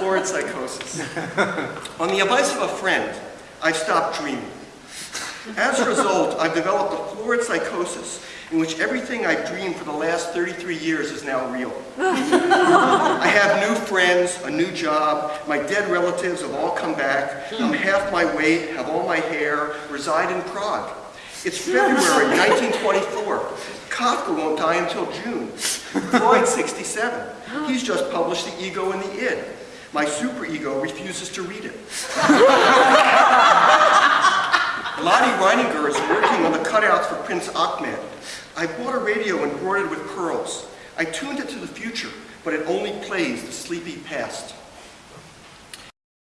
Florid psychosis. On the advice of a friend, I've stopped dreaming. As a result, I've developed a florid psychosis in which everything I've dreamed for the last 33 years is now real. I have new friends, a new job, my dead relatives have all come back, I'm half my weight, have all my hair, reside in Prague. It's February 1924. Kafka won't die until June. Freud 67. He's just published The Ego and the Id. My superego refuses to read it. Lottie Reiniger is working on the cutouts for Prince Achmed. I bought a radio embroidered with pearls. I tuned it to the future, but it only plays the sleepy past.